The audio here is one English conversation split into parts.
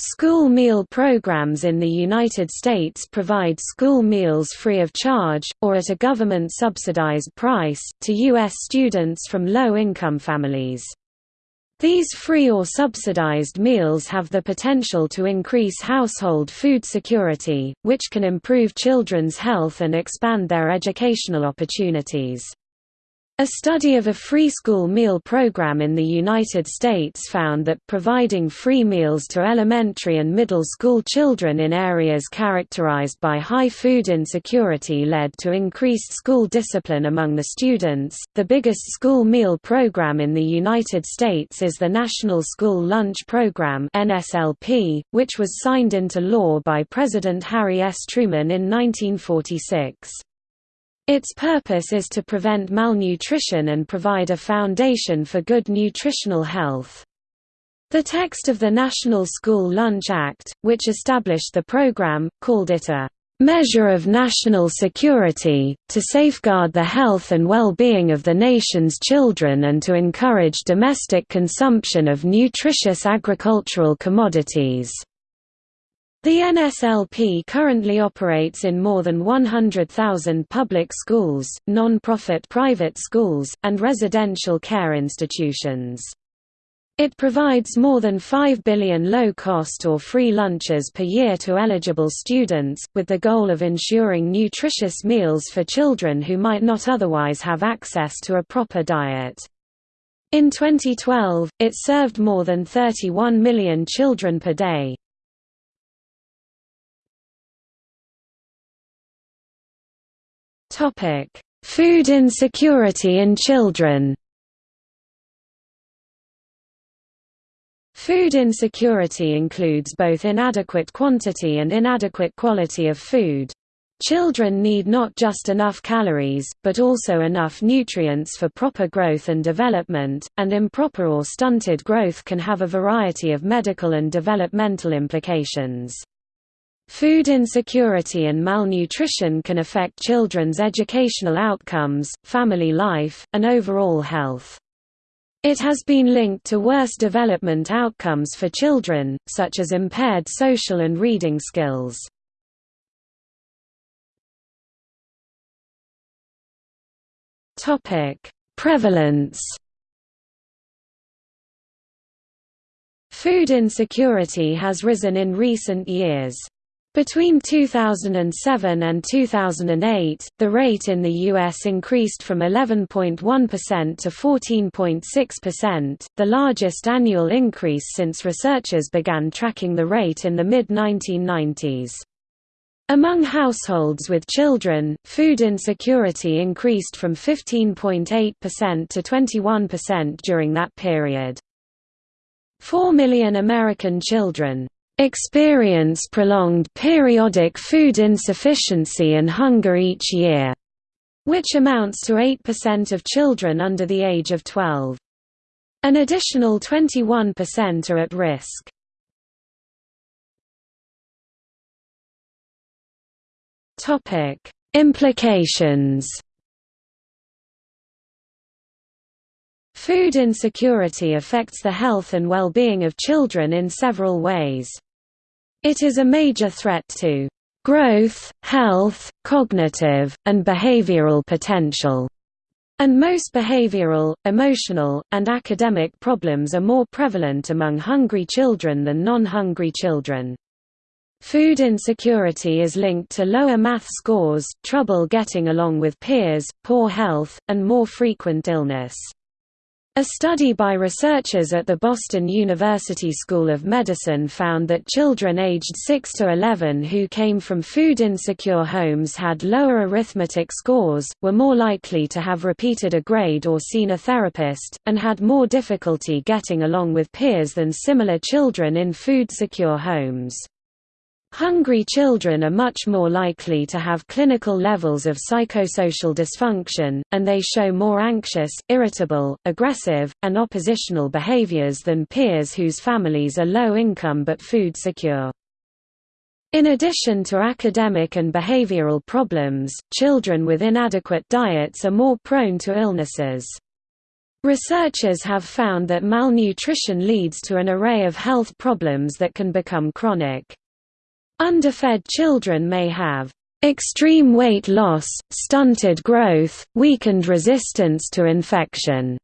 School meal programs in the United States provide school meals free of charge, or at a government-subsidized price, to U.S. students from low-income families. These free or subsidized meals have the potential to increase household food security, which can improve children's health and expand their educational opportunities. A study of a free school meal program in the United States found that providing free meals to elementary and middle school children in areas characterized by high food insecurity led to increased school discipline among the students. The biggest school meal program in the United States is the National School Lunch Program (NSLP), which was signed into law by President Harry S. Truman in 1946. Its purpose is to prevent malnutrition and provide a foundation for good nutritional health. The text of the National School Lunch Act, which established the program, called it a measure of national security, to safeguard the health and well-being of the nation's children and to encourage domestic consumption of nutritious agricultural commodities. The NSLP currently operates in more than 100,000 public schools, non-profit private schools, and residential care institutions. It provides more than 5 billion low-cost or free lunches per year to eligible students, with the goal of ensuring nutritious meals for children who might not otherwise have access to a proper diet. In 2012, it served more than 31 million children per day. Topic: Food insecurity in children. Food insecurity includes both inadequate quantity and inadequate quality of food. Children need not just enough calories, but also enough nutrients for proper growth and development, and improper or stunted growth can have a variety of medical and developmental implications. Food insecurity and malnutrition can affect children's educational outcomes, family life, and overall health. It has been linked to worse development outcomes for children, such as impaired social and reading skills. Prevalence Food insecurity has risen in recent years. Between 2007 and 2008, the rate in the U.S. increased from 11.1% to 14.6%, the largest annual increase since researchers began tracking the rate in the mid-1990s. Among households with children, food insecurity increased from 15.8% to 21% during that period. Four million American children, experience prolonged periodic food insufficiency and hunger each year, which amounts to 8% of children under the age of 12. An additional 21% are at risk. Topic: Implications. Food insecurity affects the health and well-being of children in several ways. It is a major threat to growth, health, cognitive, and behavioral potential. And most behavioral, emotional, and academic problems are more prevalent among hungry children than non-hungry children. Food insecurity is linked to lower math scores, trouble getting along with peers, poor health, and more frequent illness. A study by researchers at the Boston University School of Medicine found that children aged 6 to 11 who came from food-insecure homes had lower arithmetic scores, were more likely to have repeated a grade or seen a therapist, and had more difficulty getting along with peers than similar children in food-secure homes. Hungry children are much more likely to have clinical levels of psychosocial dysfunction, and they show more anxious, irritable, aggressive, and oppositional behaviors than peers whose families are low income but food secure. In addition to academic and behavioral problems, children with inadequate diets are more prone to illnesses. Researchers have found that malnutrition leads to an array of health problems that can become chronic. Underfed children may have extreme weight loss, stunted growth, weakened resistance to infection,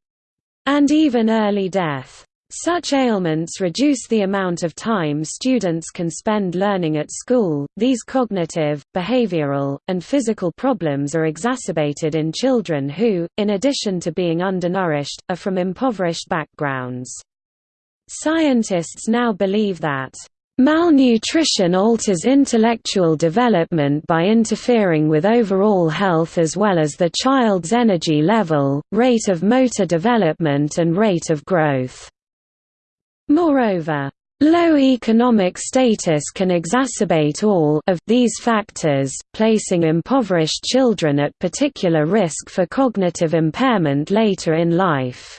and even early death. Such ailments reduce the amount of time students can spend learning at school. These cognitive, behavioral, and physical problems are exacerbated in children who, in addition to being undernourished, are from impoverished backgrounds. Scientists now believe that Malnutrition alters intellectual development by interfering with overall health as well as the child's energy level, rate of motor development and rate of growth. Moreover, Low economic status can exacerbate all of these factors, placing impoverished children at particular risk for cognitive impairment later in life.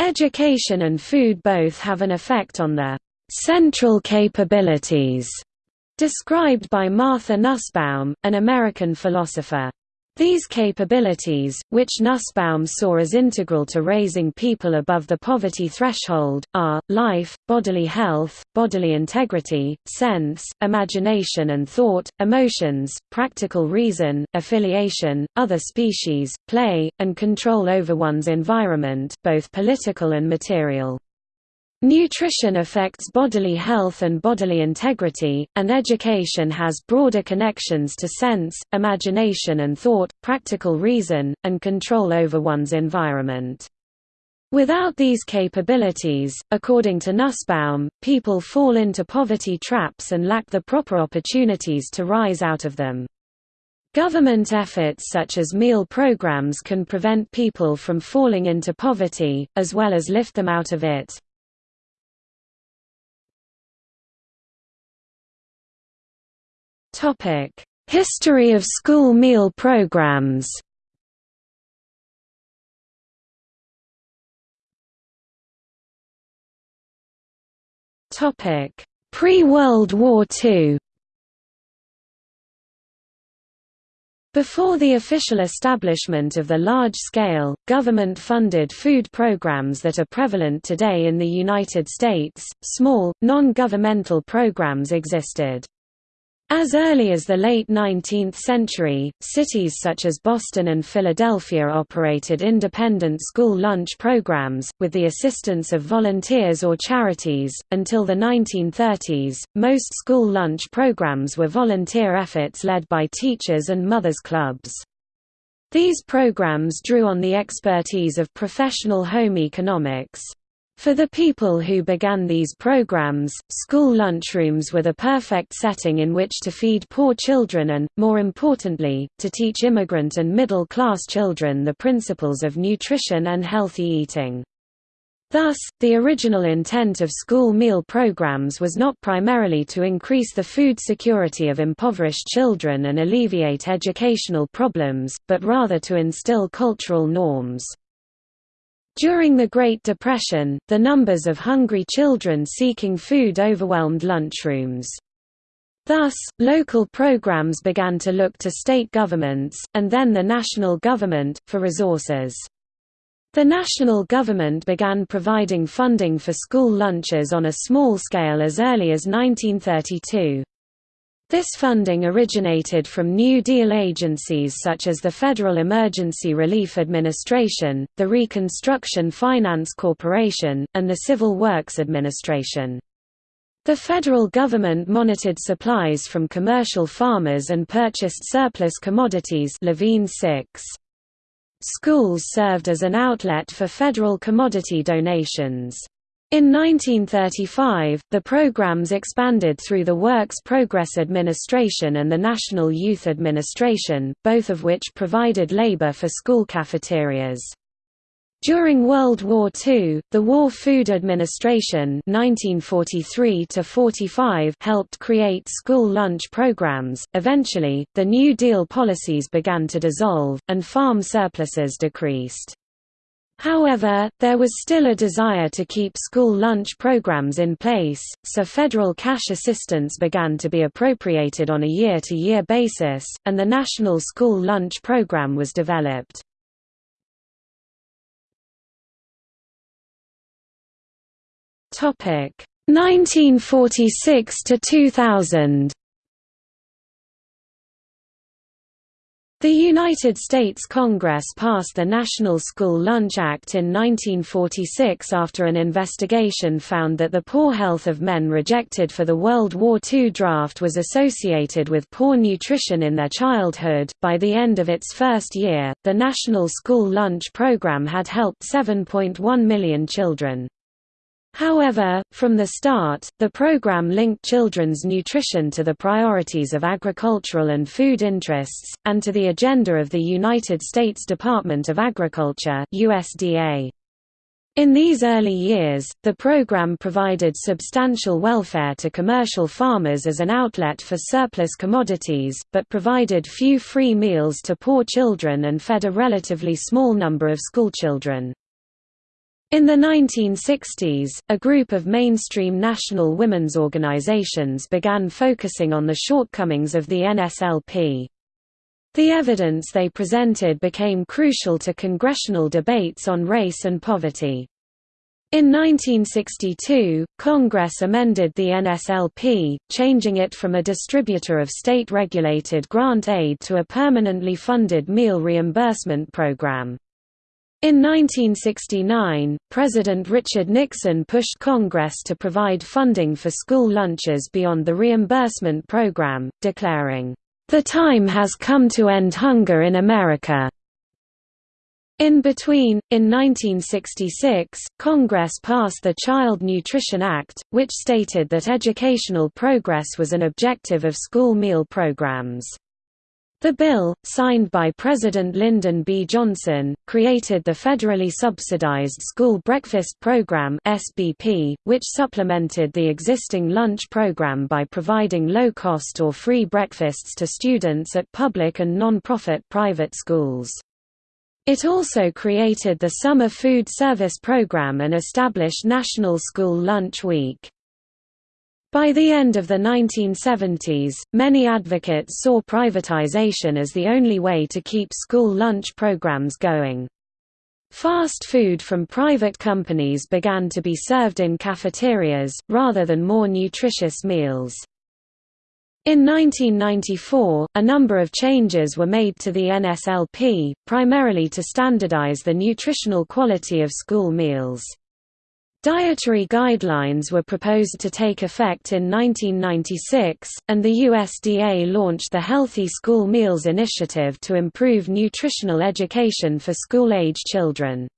Education and food both have an effect on the central capabilities described by Martha Nussbaum, an American philosopher. These capabilities, which Nussbaum saw as integral to raising people above the poverty threshold, are, life, bodily health, bodily integrity, sense, imagination and thought, emotions, practical reason, affiliation, other species, play, and control over one's environment both political and material. Nutrition affects bodily health and bodily integrity, and education has broader connections to sense, imagination and thought, practical reason, and control over one's environment. Without these capabilities, according to Nussbaum, people fall into poverty traps and lack the proper opportunities to rise out of them. Government efforts such as meal programs can prevent people from falling into poverty, as well as lift them out of it. History of school meal programs. Pre-World War II. Before the official establishment of the large-scale, government-funded food programs that are prevalent today in the United States, small, non-governmental programs existed. As early as the late 19th century, cities such as Boston and Philadelphia operated independent school lunch programs, with the assistance of volunteers or charities. Until the 1930s, most school lunch programs were volunteer efforts led by teachers and mothers' clubs. These programs drew on the expertise of professional home economics. For the people who began these programs, school lunchrooms were the perfect setting in which to feed poor children and, more importantly, to teach immigrant and middle-class children the principles of nutrition and healthy eating. Thus, the original intent of school meal programs was not primarily to increase the food security of impoverished children and alleviate educational problems, but rather to instill cultural norms. During the Great Depression, the numbers of hungry children seeking food overwhelmed lunchrooms. Thus, local programs began to look to state governments, and then the national government, for resources. The national government began providing funding for school lunches on a small scale as early as 1932. This funding originated from New Deal agencies such as the Federal Emergency Relief Administration, the Reconstruction Finance Corporation, and the Civil Works Administration. The federal government monitored supplies from commercial farmers and purchased surplus commodities Levine 6. Schools served as an outlet for federal commodity donations. In 1935, the programs expanded through the Works Progress Administration and the National Youth Administration, both of which provided labor for school cafeterias. During World War II, the War Food Administration 1943 helped create school lunch programs. Eventually, the New Deal policies began to dissolve, and farm surpluses decreased. However, there was still a desire to keep school lunch programs in place, so federal cash assistance began to be appropriated on a year-to-year -year basis, and the National School Lunch Program was developed. Topic 1946 to 2000. The United States Congress passed the National School Lunch Act in 1946 after an investigation found that the poor health of men rejected for the World War II draft was associated with poor nutrition in their childhood. By the end of its first year, the National School Lunch Program had helped 7.1 million children. However, from the start, the program linked children's nutrition to the priorities of agricultural and food interests, and to the agenda of the United States Department of Agriculture USDA. In these early years, the program provided substantial welfare to commercial farmers as an outlet for surplus commodities, but provided few free meals to poor children and fed a relatively small number of schoolchildren. In the 1960s, a group of mainstream national women's organizations began focusing on the shortcomings of the NSLP. The evidence they presented became crucial to congressional debates on race and poverty. In 1962, Congress amended the NSLP, changing it from a distributor of state-regulated grant aid to a permanently funded meal reimbursement program. In 1969, President Richard Nixon pushed Congress to provide funding for school lunches beyond the reimbursement program, declaring, "...the time has come to end hunger in America." In between, in 1966, Congress passed the Child Nutrition Act, which stated that educational progress was an objective of school meal programs. The bill, signed by President Lyndon B. Johnson, created the federally subsidized School Breakfast Program (SBP), which supplemented the existing lunch program by providing low-cost or free breakfasts to students at public and non-profit private schools. It also created the Summer Food Service Program and established National School Lunch Week. By the end of the 1970s, many advocates saw privatization as the only way to keep school lunch programs going. Fast food from private companies began to be served in cafeterias, rather than more nutritious meals. In 1994, a number of changes were made to the NSLP, primarily to standardize the nutritional quality of school meals. Dietary guidelines were proposed to take effect in 1996, and the USDA launched the Healthy School Meals Initiative to improve nutritional education for school-age children.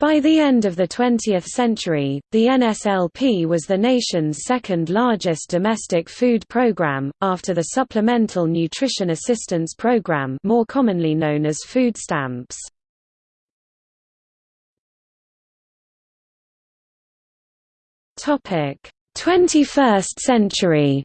By the end of the 20th century, the NSLP was the nation's second largest domestic food program, after the Supplemental Nutrition Assistance Program more commonly known as food stamps. Topic: 21st century.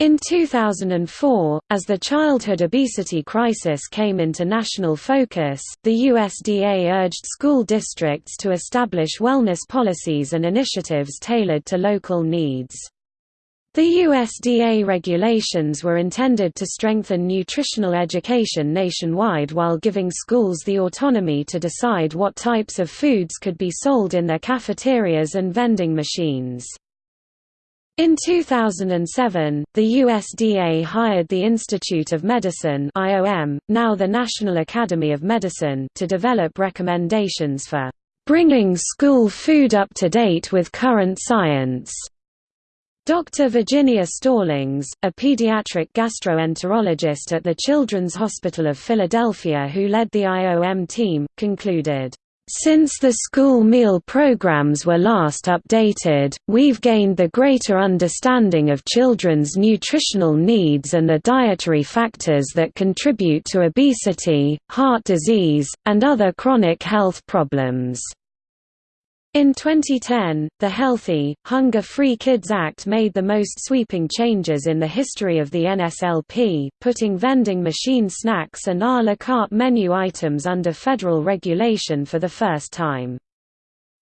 In 2004, as the childhood obesity crisis came into national focus, the USDA urged school districts to establish wellness policies and initiatives tailored to local needs. The USDA regulations were intended to strengthen nutritional education nationwide while giving schools the autonomy to decide what types of foods could be sold in their cafeterias and vending machines. In 2007, the USDA hired the Institute of Medicine IOM, now the National Academy of Medicine to develop recommendations for "...bringing school food up to date with current science." Dr. Virginia Stallings, a pediatric gastroenterologist at the Children's Hospital of Philadelphia who led the IOM team, concluded, since the school meal programs were last updated, we've gained the greater understanding of children's nutritional needs and the dietary factors that contribute to obesity, heart disease, and other chronic health problems. In 2010, the Healthy, Hunger-Free Kids Act made the most sweeping changes in the history of the NSLP, putting vending machine snacks and a la carte menu items under federal regulation for the first time.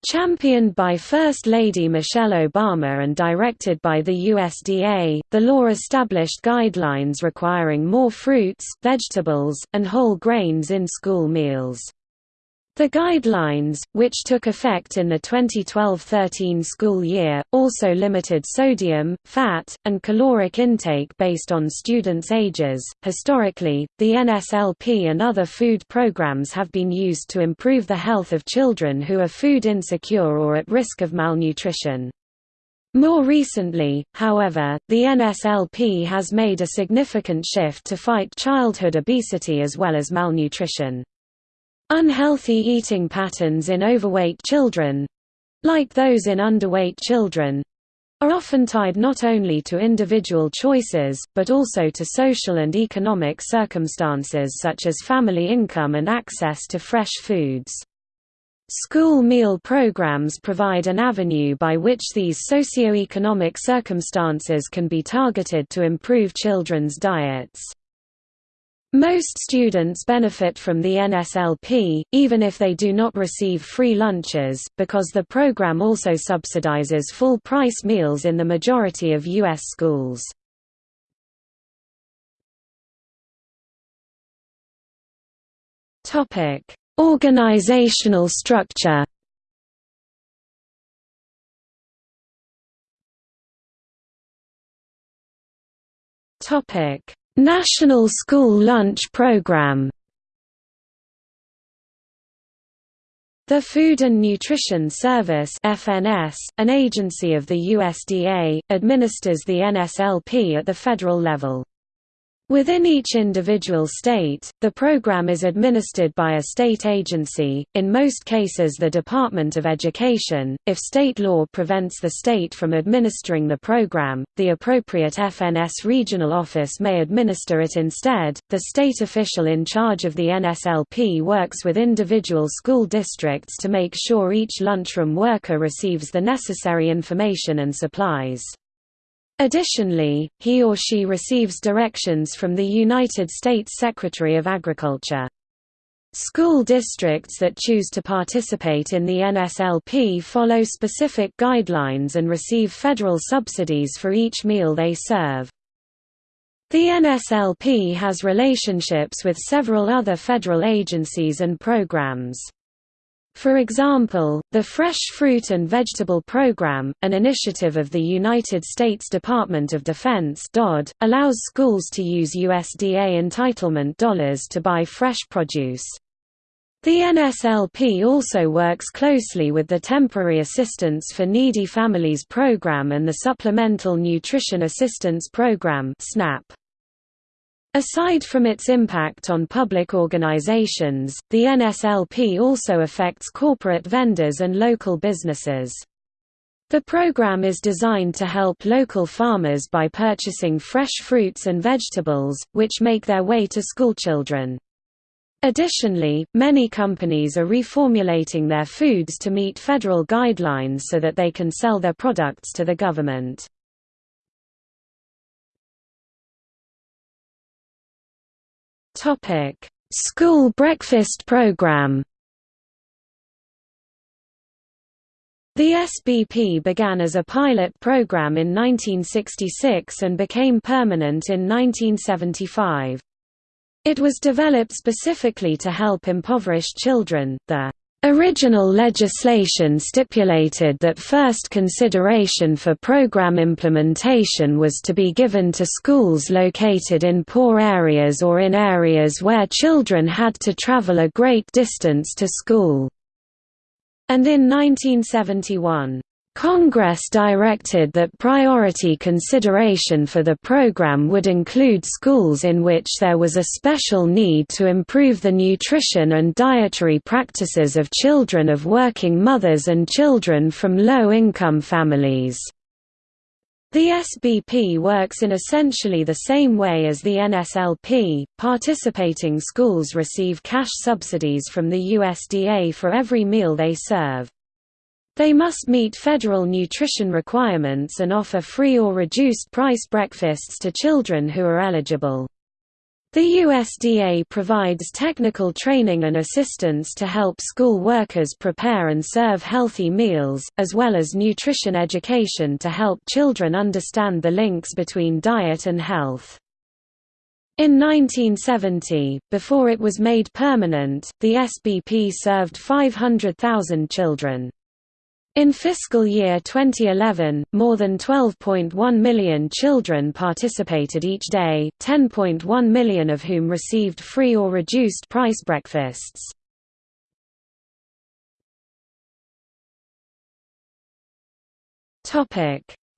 Championed by First Lady Michelle Obama and directed by the USDA, the law established guidelines requiring more fruits, vegetables, and whole grains in school meals. The guidelines, which took effect in the 2012-13 school year, also limited sodium, fat, and caloric intake based on students' ages. Historically, the NSLP and other food programs have been used to improve the health of children who are food insecure or at risk of malnutrition. More recently, however, the NSLP has made a significant shift to fight childhood obesity as well as malnutrition. Unhealthy eating patterns in overweight children—like those in underweight children, are often tied not only to individual choices, but also to social and economic circumstances such as family income and access to fresh foods. School meal programs provide an avenue by which these socio-economic circumstances can be targeted to improve children's diets. Most students benefit from the NSLP, even if they do not receive free lunches, because the program also subsidizes full-price meals in the majority of U.S. schools. Organizational structure Topic National School Lunch Program The Food and Nutrition Service FNS, an agency of the USDA, administers the NSLP at the federal level. Within each individual state, the program is administered by a state agency, in most cases the Department of Education. If state law prevents the state from administering the program, the appropriate FNS regional office may administer it instead. The state official in charge of the NSLP works with individual school districts to make sure each lunchroom worker receives the necessary information and supplies. Additionally, he or she receives directions from the United States Secretary of Agriculture. School districts that choose to participate in the NSLP follow specific guidelines and receive federal subsidies for each meal they serve. The NSLP has relationships with several other federal agencies and programs. For example, the Fresh Fruit and Vegetable Program, an initiative of the United States Department of Defense DoD, allows schools to use USDA entitlement dollars to buy fresh produce. The NSLP also works closely with the Temporary Assistance for Needy Families Program and the Supplemental Nutrition Assistance Program SNAP. Aside from its impact on public organizations, the NSLP also affects corporate vendors and local businesses. The program is designed to help local farmers by purchasing fresh fruits and vegetables, which make their way to schoolchildren. Additionally, many companies are reformulating their foods to meet federal guidelines so that they can sell their products to the government. Topic: School breakfast program. The SBP began as a pilot program in 1966 and became permanent in 1975. It was developed specifically to help impoverished children. The Original legislation stipulated that first consideration for program implementation was to be given to schools located in poor areas or in areas where children had to travel a great distance to school. And in 1971, Congress directed that priority consideration for the program would include schools in which there was a special need to improve the nutrition and dietary practices of children of working mothers and children from low-income families. The SBP works in essentially the same way as the NSLP. Participating schools receive cash subsidies from the USDA for every meal they serve. They must meet federal nutrition requirements and offer free or reduced price breakfasts to children who are eligible. The USDA provides technical training and assistance to help school workers prepare and serve healthy meals, as well as nutrition education to help children understand the links between diet and health. In 1970, before it was made permanent, the SBP served 500,000 children. In fiscal year 2011, more than 12.1 million children participated each day, 10.1 million of whom received free or reduced price breakfasts.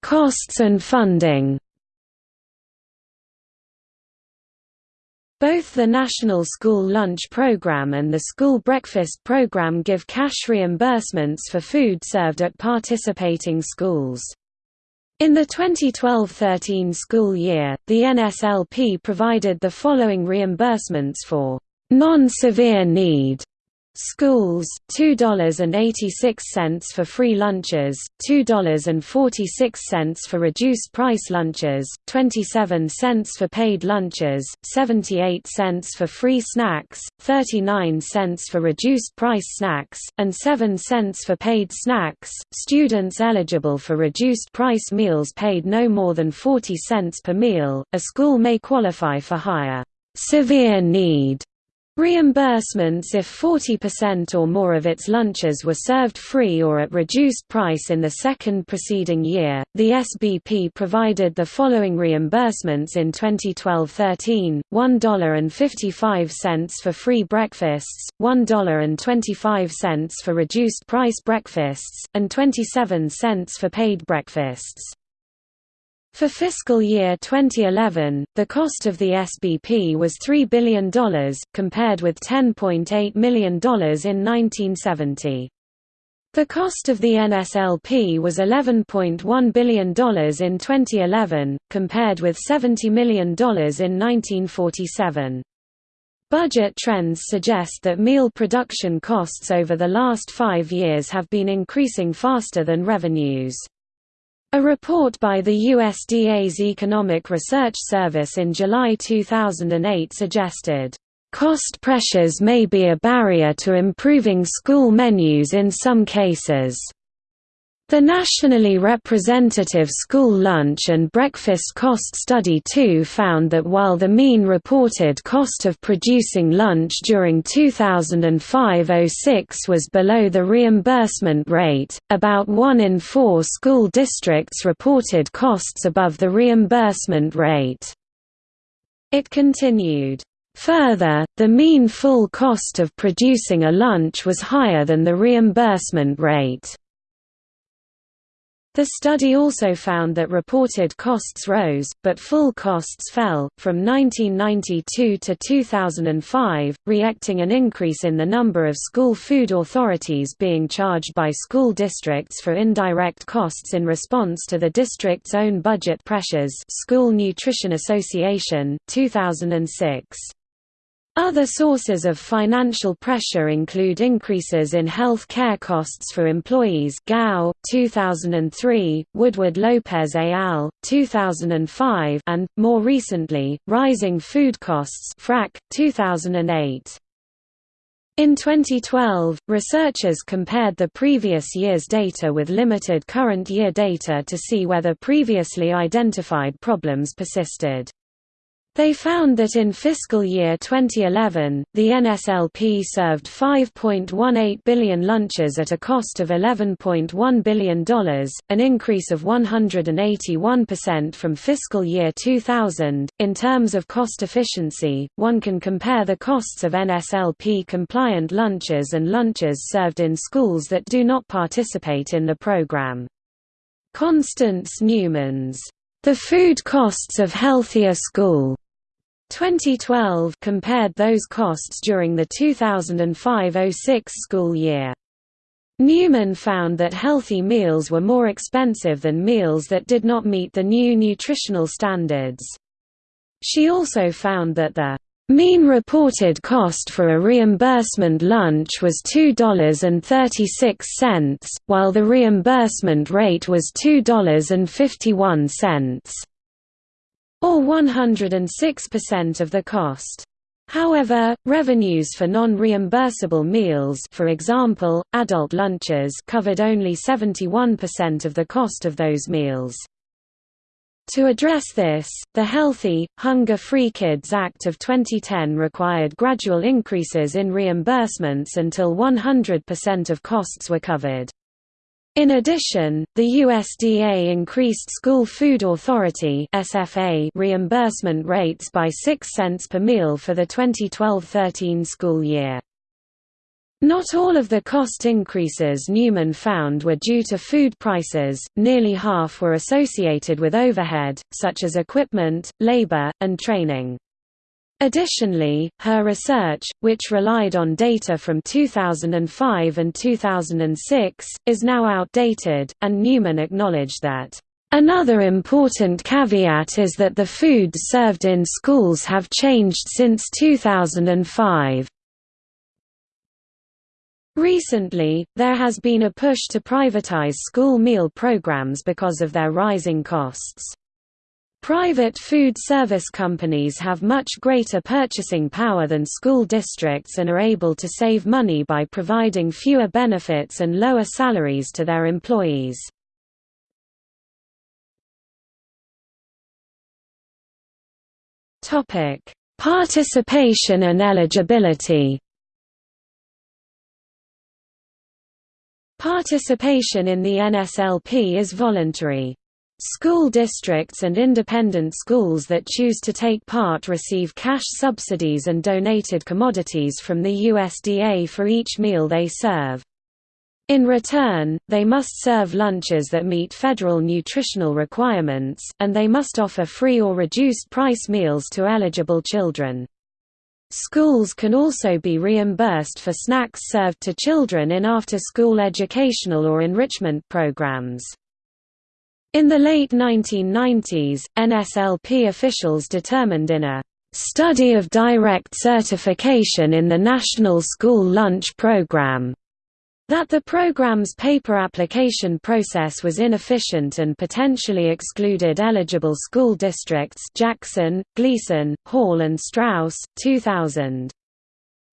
Costs and funding Both the National School Lunch Program and the School Breakfast Program give cash reimbursements for food served at participating schools. In the 2012–13 school year, the NSLP provided the following reimbursements for non-severe need Schools, $2.86 for free lunches, $2.46 for reduced price lunches, 27 cents for paid lunches, 78 cents for free snacks, 39 cents for reduced price snacks, and 7 cents for paid snacks. Students eligible for reduced price meals paid no more than 40 cents per meal. A school may qualify for higher severe need Reimbursements if 40% or more of its lunches were served free or at reduced price in the second preceding year. The SBP provided the following reimbursements in 2012-13: $1.55 for free breakfasts, $1.25 for reduced price breakfasts, and 27 cents for paid breakfasts. For fiscal year 2011, the cost of the SBP was $3 billion, compared with $10.8 million in 1970. The cost of the NSLP was $11.1 billion in 2011, compared with $70 million in 1947. Budget trends suggest that meal production costs over the last five years have been increasing faster than revenues. A report by the USDA's Economic Research Service in July 2008 suggested, "...cost pressures may be a barrier to improving school menus in some cases." The nationally representative school lunch and breakfast cost study too found that while the mean reported cost of producing lunch during 2005–06 was below the reimbursement rate, about one in four school districts reported costs above the reimbursement rate. It continued. Further, the mean full cost of producing a lunch was higher than the reimbursement rate. The study also found that reported costs rose, but full costs fell, from 1992 to 2005, reacting an increase in the number of school food authorities being charged by school districts for indirect costs in response to the district's own budget pressures School Nutrition Association, 2006. Other sources of financial pressure include increases in health care costs for employees Gao, 2003, Woodward Lopez al., 2005 and, more recently, rising food costs FRAC, 2008. In 2012, researchers compared the previous year's data with limited current year data to see whether previously identified problems persisted. They found that in fiscal year 2011, the NSLP served 5.18 billion lunches at a cost of $11.1 billion, an increase of 181% from fiscal year 2000. In terms of cost efficiency, one can compare the costs of NSLP compliant lunches and lunches served in schools that do not participate in the program. Constance Newmans the Food Costs of Healthier School 2012 compared those costs during the 2005–06 school year. Newman found that healthy meals were more expensive than meals that did not meet the new nutritional standards. She also found that the mean reported cost for a reimbursement lunch was $2.36, while the reimbursement rate was $2.51 or 106% of the cost. However, revenues for non-reimbursable meals for example, adult lunches covered only 71% of the cost of those meals. To address this, the Healthy, Hunger-Free Kids Act of 2010 required gradual increases in reimbursements until 100% of costs were covered. In addition, the USDA increased School Food Authority (SFA) reimbursement rates by 6 cents per meal for the 2012-13 school year. Not all of the cost increases Newman found were due to food prices, nearly half were associated with overhead, such as equipment, labor, and training. Additionally, her research, which relied on data from 2005 and 2006, is now outdated, and Newman acknowledged that, "...another important caveat is that the foods served in schools have changed since 2005." Recently, there has been a push to privatize school meal programs because of their rising costs. Private food service companies have much greater purchasing power than school districts and are able to save money by providing fewer benefits and lower salaries to their employees. Participation and eligibility Participation in the NSLP is voluntary. School districts and independent schools that choose to take part receive cash subsidies and donated commodities from the USDA for each meal they serve. In return, they must serve lunches that meet federal nutritional requirements, and they must offer free or reduced price meals to eligible children. Schools can also be reimbursed for snacks served to children in after-school educational or enrichment programs. In the late 1990s, NSLP officials determined in a study of direct certification in the National School Lunch Program that the program's paper application process was inefficient and potentially excluded eligible school districts Jackson, Gleason, Hall and Strauss, 2000.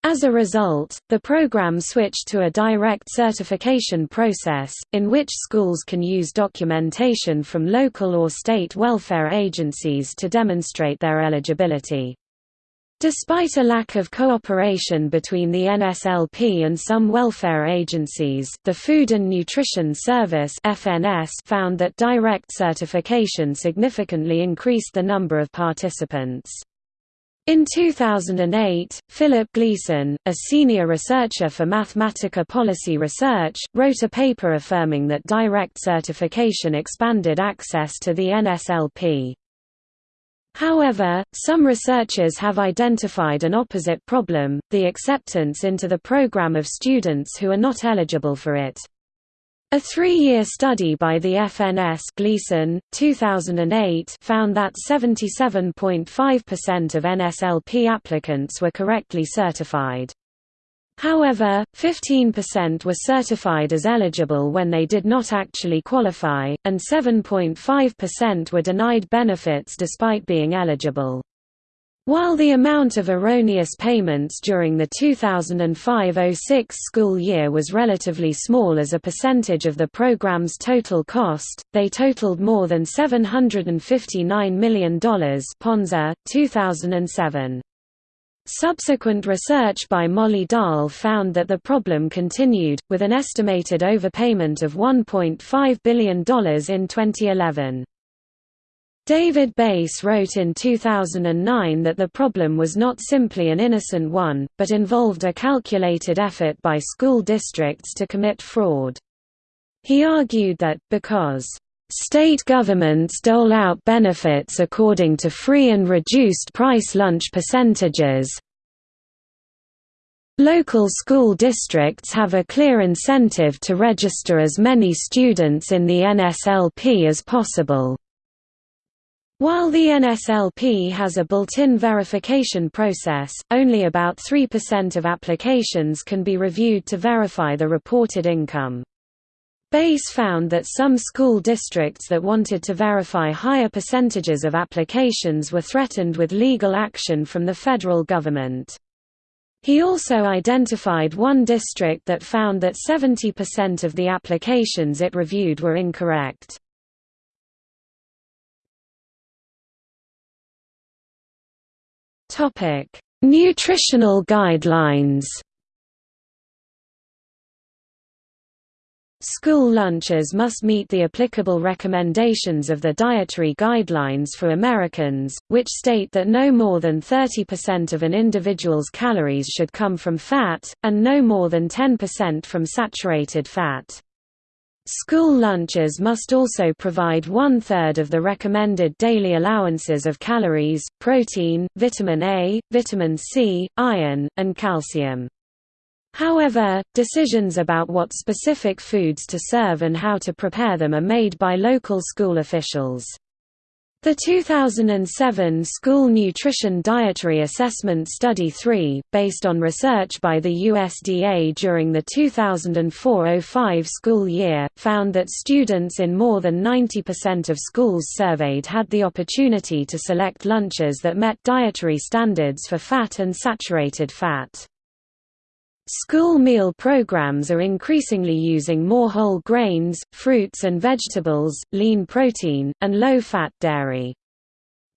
As a result, the program switched to a direct certification process, in which schools can use documentation from local or state welfare agencies to demonstrate their eligibility. Despite a lack of cooperation between the NSLP and some welfare agencies, the Food and Nutrition Service (FNS) found that direct certification significantly increased the number of participants. In 2008, Philip Gleason, a senior researcher for Mathematica Policy Research, wrote a paper affirming that direct certification expanded access to the NSLP. However, some researchers have identified an opposite problem, the acceptance into the program of students who are not eligible for it. A three-year study by the FNS Gleason, 2008 found that 77.5% of NSLP applicants were correctly certified. However, 15% were certified as eligible when they did not actually qualify, and 7.5% were denied benefits despite being eligible. While the amount of erroneous payments during the 2005–06 school year was relatively small as a percentage of the program's total cost, they totaled more than $759 million Ponza, 2007. Subsequent research by Molly Dahl found that the problem continued, with an estimated overpayment of $1.5 billion in 2011. David Bass wrote in 2009 that the problem was not simply an innocent one, but involved a calculated effort by school districts to commit fraud. He argued that, because State governments dole out benefits according to free and reduced price lunch percentages. Local school districts have a clear incentive to register as many students in the NSLP as possible. While the NSLP has a built-in verification process, only about 3% of applications can be reviewed to verify the reported income. Bayes found that some school districts that wanted to verify higher percentages of applications were threatened with legal action from the federal government. He also identified one district that found that 70% of the applications it reviewed were incorrect. Nutritional guidelines School lunches must meet the applicable recommendations of the Dietary Guidelines for Americans, which state that no more than 30% of an individual's calories should come from fat, and no more than 10% from saturated fat. School lunches must also provide one-third of the recommended daily allowances of calories, protein, vitamin A, vitamin C, iron, and calcium. However, decisions about what specific foods to serve and how to prepare them are made by local school officials. The 2007 School Nutrition Dietary Assessment Study 3, based on research by the USDA during the 2004–05 school year, found that students in more than 90% of schools surveyed had the opportunity to select lunches that met dietary standards for fat and saturated fat. School meal programs are increasingly using more whole grains, fruits and vegetables, lean protein, and low-fat dairy.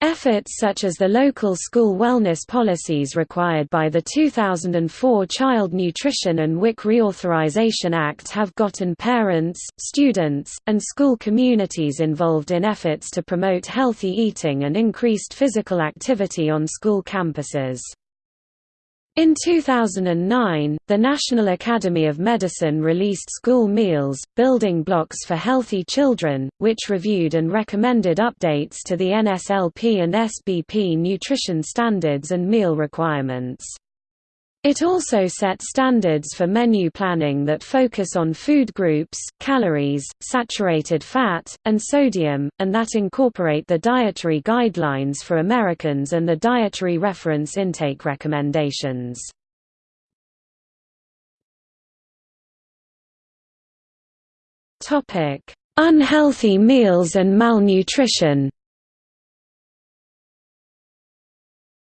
Efforts such as the local school wellness policies required by the 2004 Child Nutrition and WIC Reauthorization Act have gotten parents, students, and school communities involved in efforts to promote healthy eating and increased physical activity on school campuses. In 2009, the National Academy of Medicine released School Meals, Building Blocks for Healthy Children, which reviewed and recommended updates to the NSLP and SBP nutrition standards and meal requirements. It also set standards for menu planning that focus on food groups, calories, saturated fat, and sodium, and that incorporate the dietary guidelines for Americans and the dietary reference intake recommendations. Unhealthy meals and malnutrition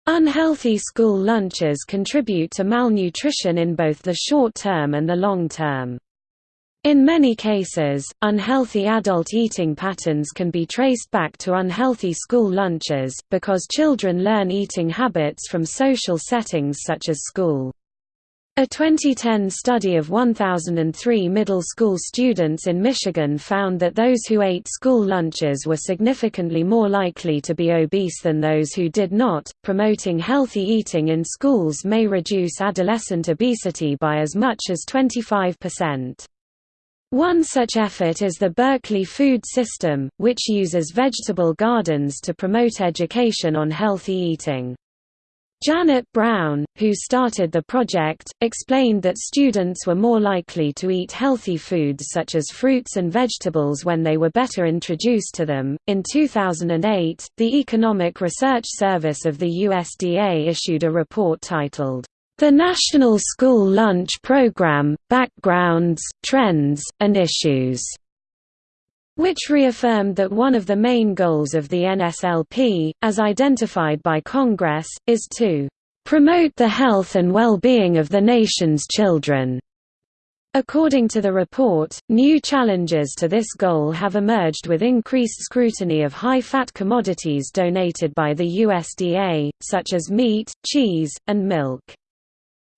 Unhealthy school lunches contribute to malnutrition in both the short term and the long term. In many cases, unhealthy adult eating patterns can be traced back to unhealthy school lunches, because children learn eating habits from social settings such as school. A 2010 study of 1,003 middle school students in Michigan found that those who ate school lunches were significantly more likely to be obese than those who did not. Promoting healthy eating in schools may reduce adolescent obesity by as much as 25%. One such effort is the Berkeley Food System, which uses vegetable gardens to promote education on healthy eating. Janet Brown, who started the project, explained that students were more likely to eat healthy foods such as fruits and vegetables when they were better introduced to them. In 2008, the Economic Research Service of the USDA issued a report titled, The National School Lunch Program Backgrounds, Trends, and Issues which reaffirmed that one of the main goals of the NSLP, as identified by Congress, is to promote the health and well-being of the nation's children. According to the report, new challenges to this goal have emerged with increased scrutiny of high-fat commodities donated by the USDA, such as meat, cheese, and milk.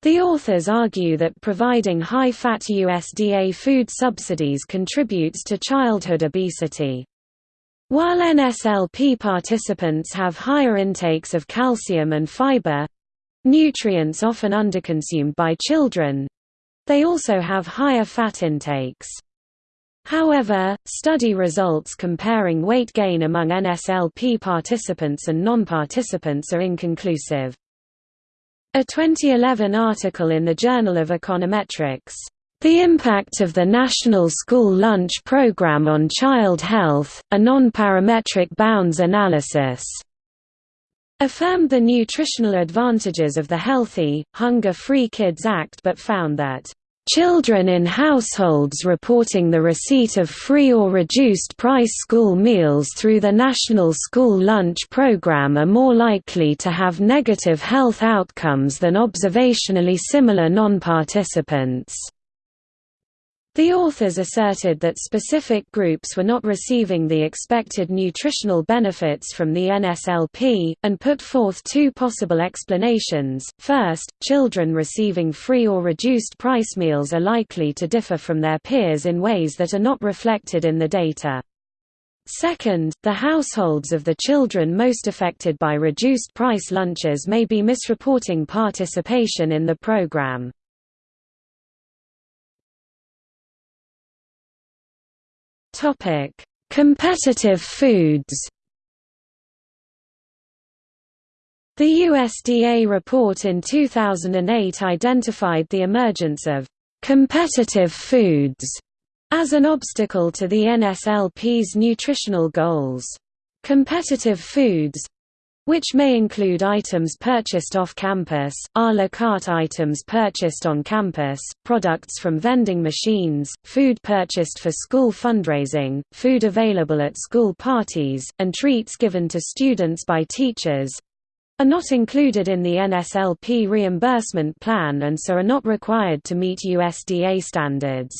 The authors argue that providing high-fat USDA food subsidies contributes to childhood obesity. While NSLP participants have higher intakes of calcium and fiber—nutrients often underconsumed by children—they also have higher fat intakes. However, study results comparing weight gain among NSLP participants and non-participants are inconclusive. A 2011 article in the Journal of Econometrics, "...the impact of the National School Lunch Program on Child Health, a non-parametric bounds analysis," affirmed the nutritional advantages of the Healthy, Hunger-Free Kids Act but found that Children in households reporting the receipt of free or reduced-price school meals through the National School Lunch Program are more likely to have negative health outcomes than observationally similar non-participants. The authors asserted that specific groups were not receiving the expected nutritional benefits from the NSLP, and put forth two possible explanations. First, children receiving free or reduced price meals are likely to differ from their peers in ways that are not reflected in the data. Second, the households of the children most affected by reduced price lunches may be misreporting participation in the program. Topic: Competitive foods. The USDA report in 2008 identified the emergence of competitive foods as an obstacle to the NSLP's nutritional goals. Competitive foods, which may include items purchased off-campus, a la carte items purchased on campus, products from vending machines, food purchased for school fundraising, food available at school parties, and treats given to students by teachers, are not included in the NSLP reimbursement plan and so are not required to meet USDA standards.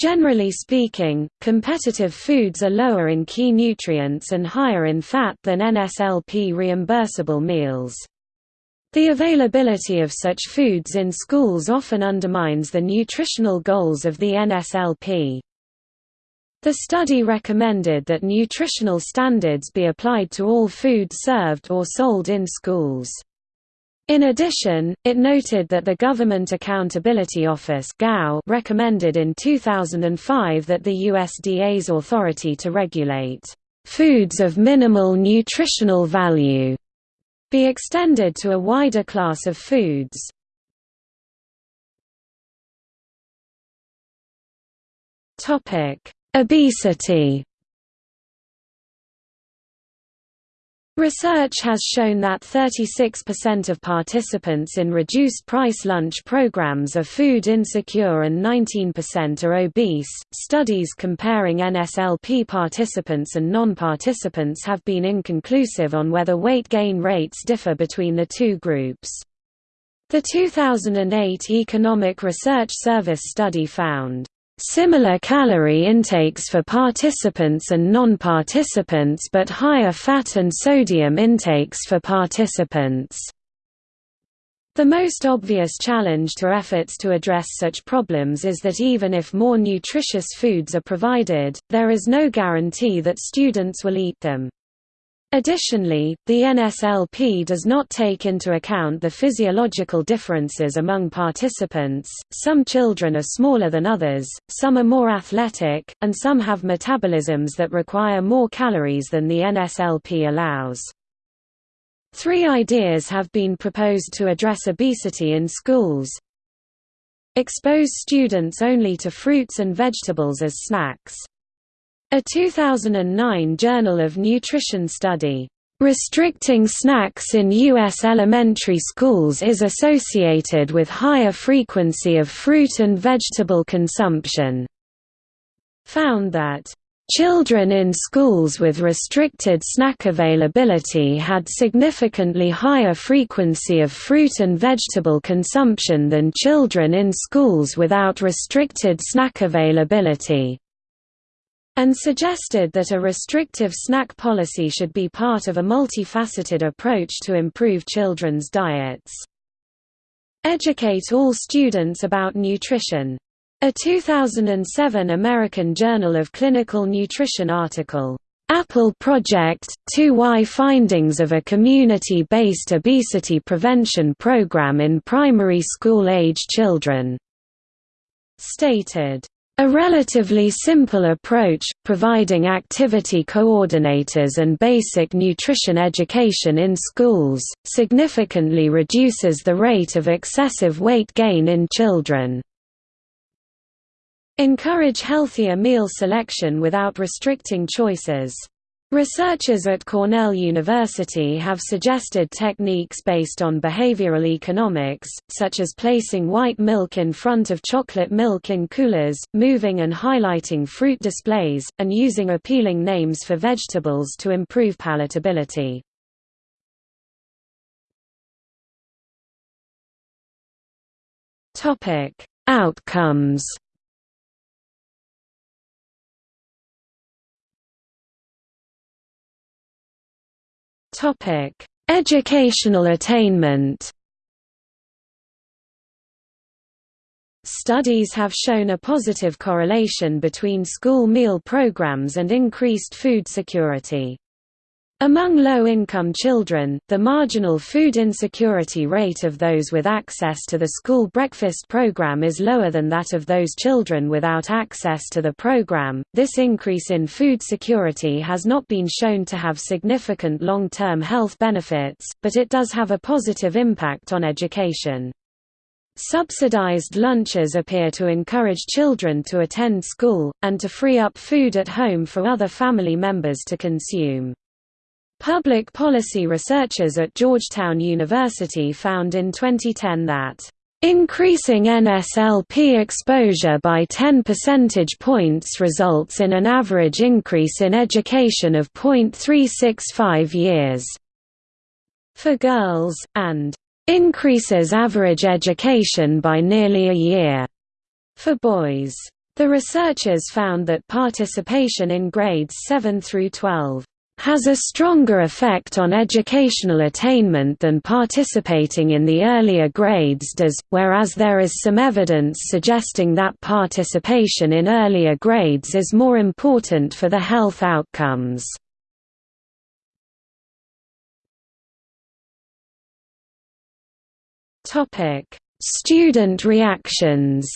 Generally speaking, competitive foods are lower in key nutrients and higher in fat than NSLP reimbursable meals. The availability of such foods in schools often undermines the nutritional goals of the NSLP. The study recommended that nutritional standards be applied to all food served or sold in schools. In addition, it noted that the Government Accountability Office recommended in 2005 that the USDA's authority to regulate foods of minimal nutritional value be extended to a wider class of foods. Obesity Research has shown that 36% of participants in reduced-price lunch programs are food insecure and 19% are obese. Studies comparing NSLP participants and non-participants have been inconclusive on whether weight gain rates differ between the two groups. The 2008 Economic Research Service study found Similar calorie intakes for participants and non-participants but higher fat and sodium intakes for participants. The most obvious challenge to efforts to address such problems is that even if more nutritious foods are provided, there is no guarantee that students will eat them. Additionally, the NSLP does not take into account the physiological differences among participants, some children are smaller than others, some are more athletic, and some have metabolisms that require more calories than the NSLP allows. Three ideas have been proposed to address obesity in schools. Expose students only to fruits and vegetables as snacks. A 2009 Journal of Nutrition study, "...restricting snacks in U.S. elementary schools is associated with higher frequency of fruit and vegetable consumption," found that Children in schools with restricted snack availability had significantly higher frequency of fruit and vegetable consumption than children in schools without restricted snack availability and suggested that a restrictive snack policy should be part of a multifaceted approach to improve children's diets. Educate all students about nutrition. A 2007 American Journal of Clinical Nutrition article, Apple Project, 2Y Findings of a Community-Based Obesity Prevention Program in Primary School-Age Children, stated, a relatively simple approach, providing activity coordinators and basic nutrition education in schools, significantly reduces the rate of excessive weight gain in children. Encourage healthier meal selection without restricting choices. Researchers at Cornell University have suggested techniques based on behavioral economics, such as placing white milk in front of chocolate milk in coolers, moving and highlighting fruit displays, and using appealing names for vegetables to improve palatability. Outcomes Educational attainment Studies have shown a positive correlation between school meal programs and increased food security. Among low-income children, the marginal food insecurity rate of those with access to the school breakfast program is lower than that of those children without access to the program. This increase in food security has not been shown to have significant long-term health benefits, but it does have a positive impact on education. Subsidized lunches appear to encourage children to attend school, and to free up food at home for other family members to consume. Public policy researchers at Georgetown University found in 2010 that Increasing NSLP exposure by 10 percentage points results in an average increase in education of 0.365 years for girls, and increases average education by nearly a year for boys. The researchers found that participation in grades 7 through 12 has a stronger effect on educational attainment than participating in the earlier grades does, whereas there is some evidence suggesting that participation in earlier grades is more important for the health outcomes. Student reactions.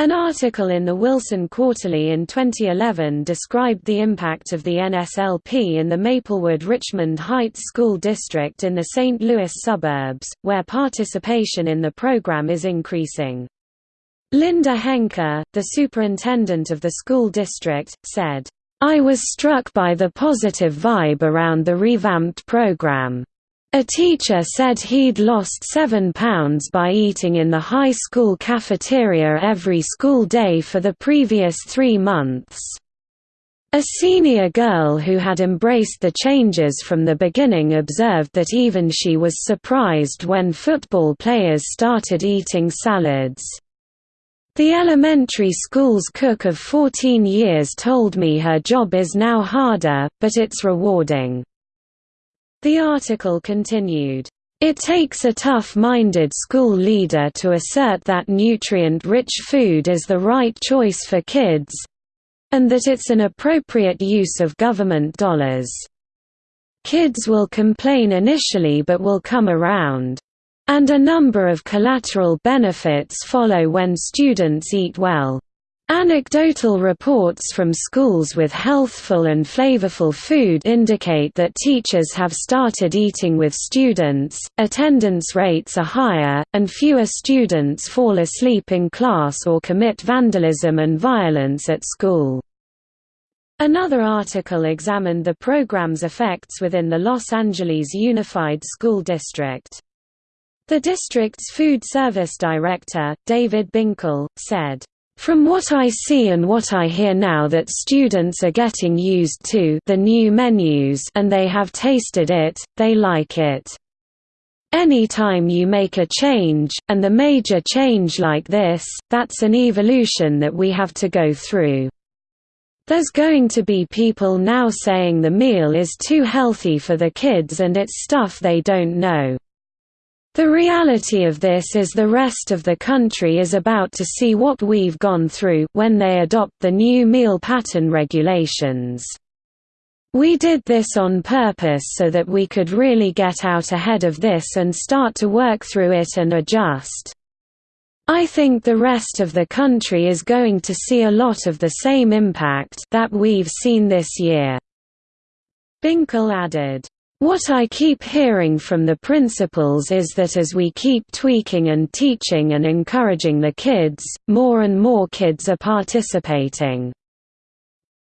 An article in the Wilson Quarterly in 2011 described the impact of the NSLP in the Maplewood-Richmond Heights School District in the St. Louis suburbs, where participation in the program is increasing. Linda Henke, the superintendent of the school district, said, I was struck by the positive vibe around the revamped program. A teacher said he'd lost seven pounds by eating in the high school cafeteria every school day for the previous three months. A senior girl who had embraced the changes from the beginning observed that even she was surprised when football players started eating salads. The elementary school's cook of 14 years told me her job is now harder, but it's rewarding. The article continued, it takes a tough-minded school leader to assert that nutrient-rich food is the right choice for kids—and that it's an appropriate use of government dollars. Kids will complain initially but will come around. And a number of collateral benefits follow when students eat well. Anecdotal reports from schools with healthful and flavorful food indicate that teachers have started eating with students, attendance rates are higher, and fewer students fall asleep in class or commit vandalism and violence at school. Another article examined the program's effects within the Los Angeles Unified School District. The district's food service director, David Binkle, said, from what I see and what I hear now that students are getting used to the new menus and they have tasted it, they like it. Any time you make a change, and the major change like this, that's an evolution that we have to go through. There's going to be people now saying the meal is too healthy for the kids and it's stuff they don't know. The reality of this is the rest of the country is about to see what we've gone through when they adopt the new meal pattern regulations. We did this on purpose so that we could really get out ahead of this and start to work through it and adjust. I think the rest of the country is going to see a lot of the same impact that we've seen this year." Binkle added. What I keep hearing from the principals is that as we keep tweaking and teaching and encouraging the kids, more and more kids are participating.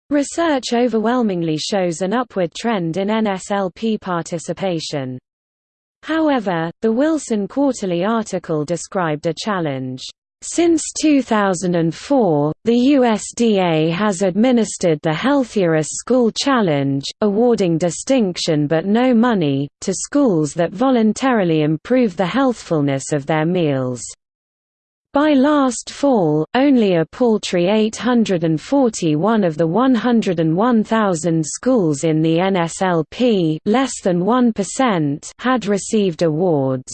Research overwhelmingly shows an upward trend in NSLP participation. However, the Wilson Quarterly article described a challenge. Since 2004, the USDA has administered the Healthier School Challenge, awarding distinction but no money, to schools that voluntarily improve the healthfulness of their meals. By last fall, only a paltry 841 of the 101,000 schools in the NSLP less than 1% had received awards.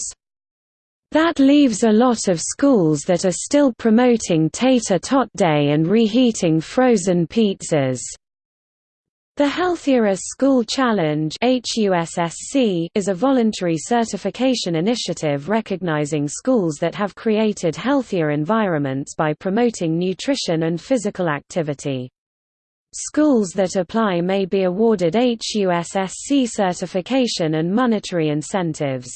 That leaves a lot of schools that are still promoting tater tot day and reheating frozen pizzas. The Healthier School Challenge is a voluntary certification initiative recognizing schools that have created healthier environments by promoting nutrition and physical activity. Schools that apply may be awarded HUSSC certification and monetary incentives.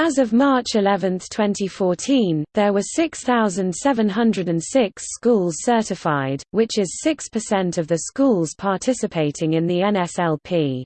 As of March 11, 2014, there were 6,706 schools certified, which is 6% of the schools participating in the NSLP.